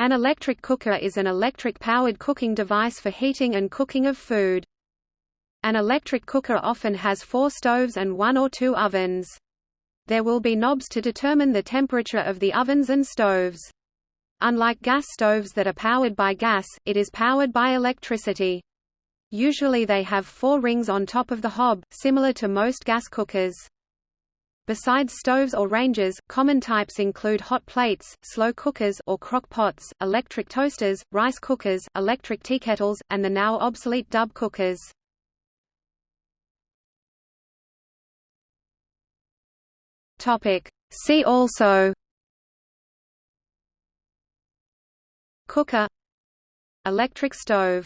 An electric cooker is an electric-powered cooking device for heating and cooking of food. An electric cooker often has four stoves and one or two ovens. There will be knobs to determine the temperature of the ovens and stoves. Unlike gas stoves that are powered by gas, it is powered by electricity. Usually they have four rings on top of the hob, similar to most gas cookers. Besides stoves or ranges, common types include hot plates, slow cookers or crock pots, electric toasters, rice cookers, electric teakettles, and the now obsolete dub cookers. Topic. See also Cooker Electric stove